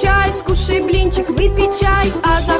чай, скушай блинчик, выпей чай, а за